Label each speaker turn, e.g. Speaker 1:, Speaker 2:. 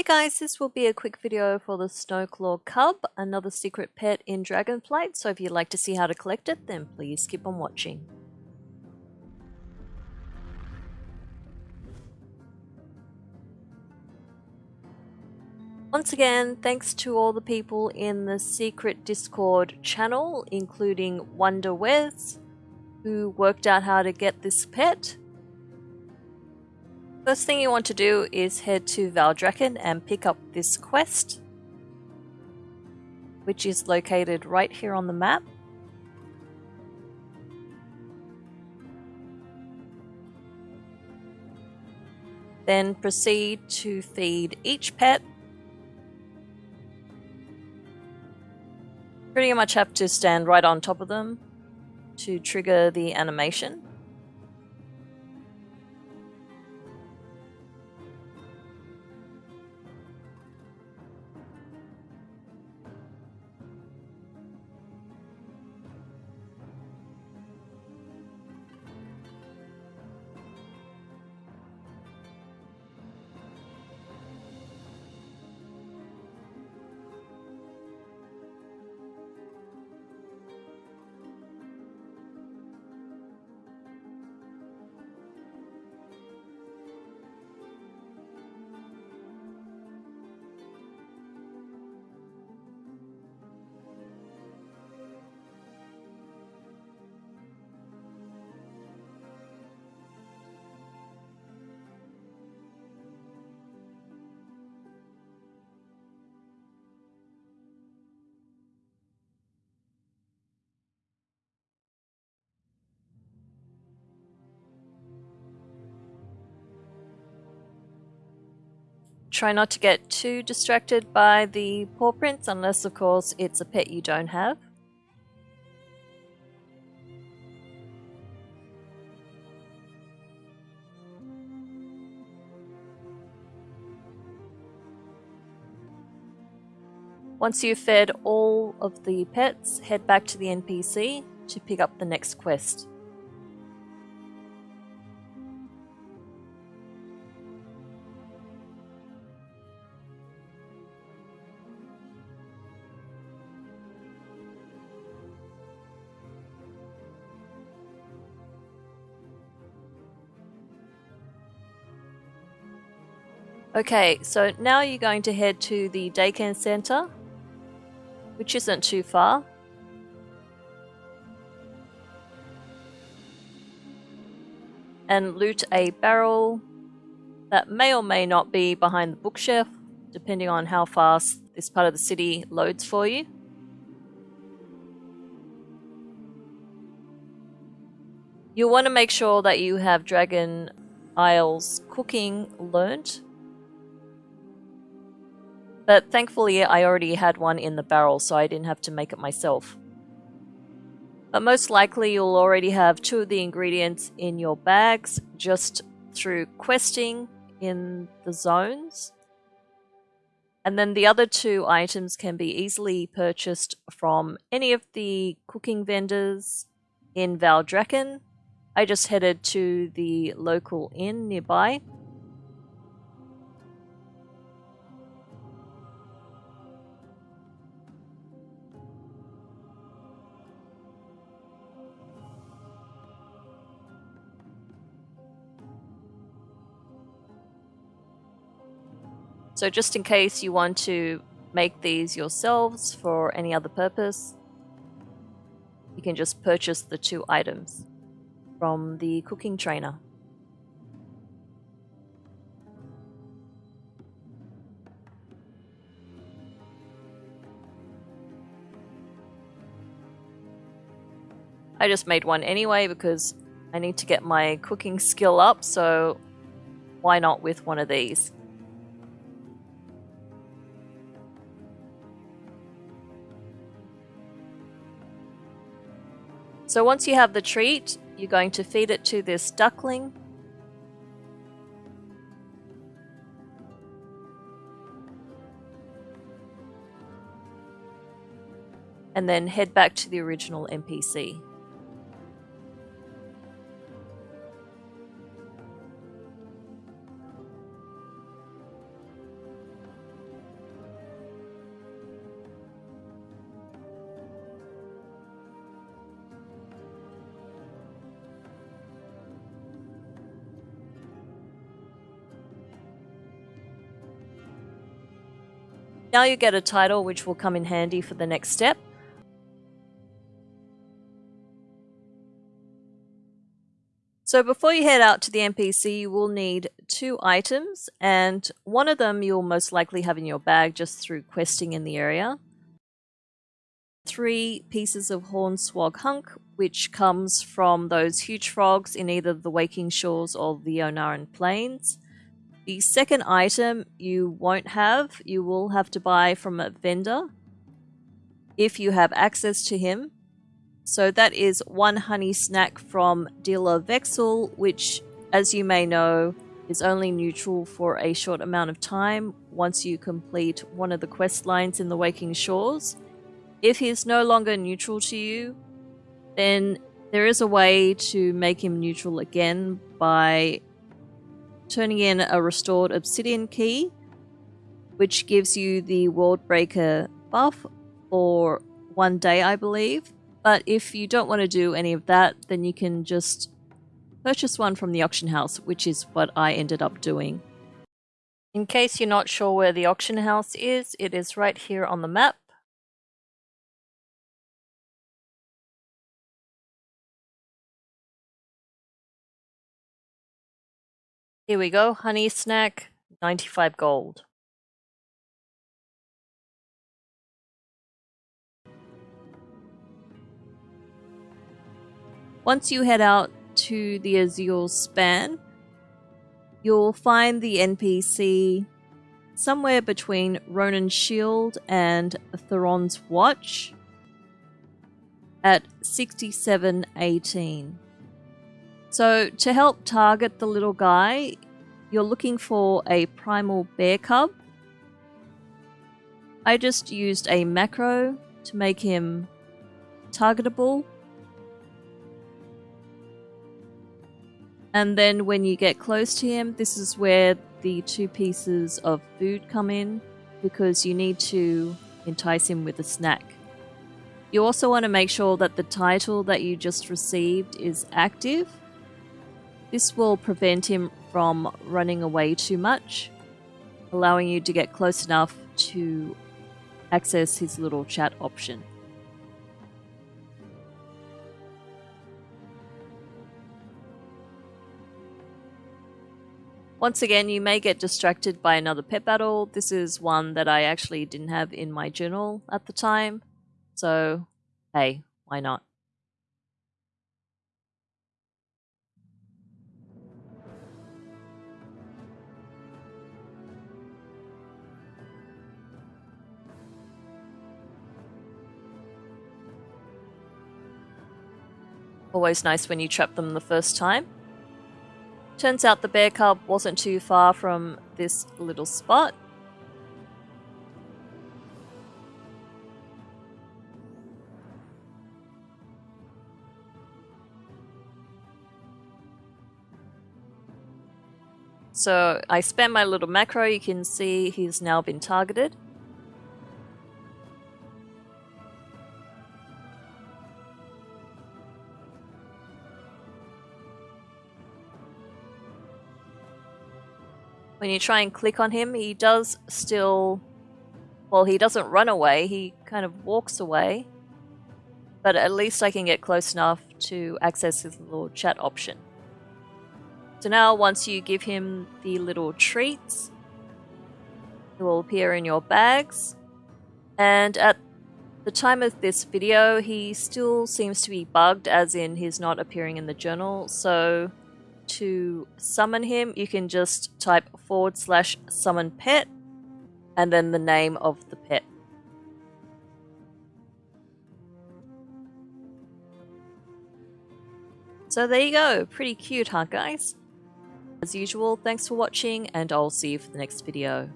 Speaker 1: Hey guys, this will be a quick video for the Snowclaw Cub, another secret pet in Dragonflight, so if you'd like to see how to collect it, then please keep on watching. Once again, thanks to all the people in the secret Discord channel, including Wonder who worked out how to get this pet, First thing you want to do is head to Valdrakken and pick up this quest, which is located right here on the map. Then proceed to feed each pet. Pretty much have to stand right on top of them to trigger the animation. Try not to get too distracted by the paw prints, unless of course it's a pet you don't have. Once you've fed all of the pets, head back to the NPC to pick up the next quest. Okay, so now you're going to head to the Daken Center, which isn't too far. And loot a barrel that may or may not be behind the bookshelf, depending on how fast this part of the city loads for you. You'll want to make sure that you have Dragon Isles cooking learnt but thankfully I already had one in the barrel so I didn't have to make it myself. But most likely you'll already have two of the ingredients in your bags just through questing in the zones. And then the other two items can be easily purchased from any of the cooking vendors in Valdrakken. I just headed to the local inn nearby So just in case you want to make these yourselves for any other purpose, you can just purchase the two items from the cooking trainer. I just made one anyway because I need to get my cooking skill up, so why not with one of these? So once you have the treat, you're going to feed it to this duckling. And then head back to the original NPC. Now you get a title which will come in handy for the next step. So before you head out to the NPC, you will need two items, and one of them you'll most likely have in your bag just through questing in the area. Three pieces of Hornswog Hunk, which comes from those huge frogs in either the Waking Shores or the Ohn'ahran Plains. The second item you won't have, you will have to buy from a vendor if you have access to him. So that is one honey snack from dealer Vexil, which, as you may know, is only neutral for a short amount of time once you complete one of the quest lines in the Waking Shores. If he is no longer neutral to you, then there is a way to make him neutral again by turning in a restored obsidian key, which gives you the World Breaker buff for one day, I believe. But if you don't want to do any of that, then you can just purchase one from the auction house, which is what I ended up doing. In case you're not sure where the auction house is, it is right here on the map. Here we go, honey snack, 95 gold. Once you head out to the Azure Span, you'll find the NPC somewhere between Rhonin's Shield and Theron's Watch at 6718. So to help target the little guy, you're looking for a primal bear cub. I just used a macro to make him targetable And then when you get close to him, this is where the two pieces of food come in because you need to entice him with a snack. You also want to make sure that the title that you just received is active. This will prevent him from running away too much, allowing you to get close enough to access his little chat option. Once again, you may get distracted by another pet battle. This is one that I actually didn't have in my journal at the time. So, hey, why not? Always nice when you trap them the first time. Turns out the bear cub wasn't too far from this little spot. So I spam my little macro, you can see he's now been targeted. When you try and click on him, he does still. Well, he doesn't run away, he kind of walks away. But at least I can get close enough to access his little chat option. So now, once you give him the little treats, it will appear in your bags. And at the time of this video, he still seems to be bugged, as in he's not appearing in the journal. So to summon him, you can just type forward slash summon pet and then the name of the pet. So there you go, pretty cute huh guys? As usual, thanks for watching and I'll see you for the next video.